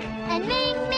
and Ming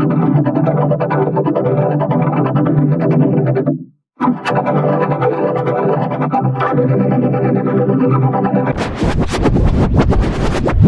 I'm going to go to the next one.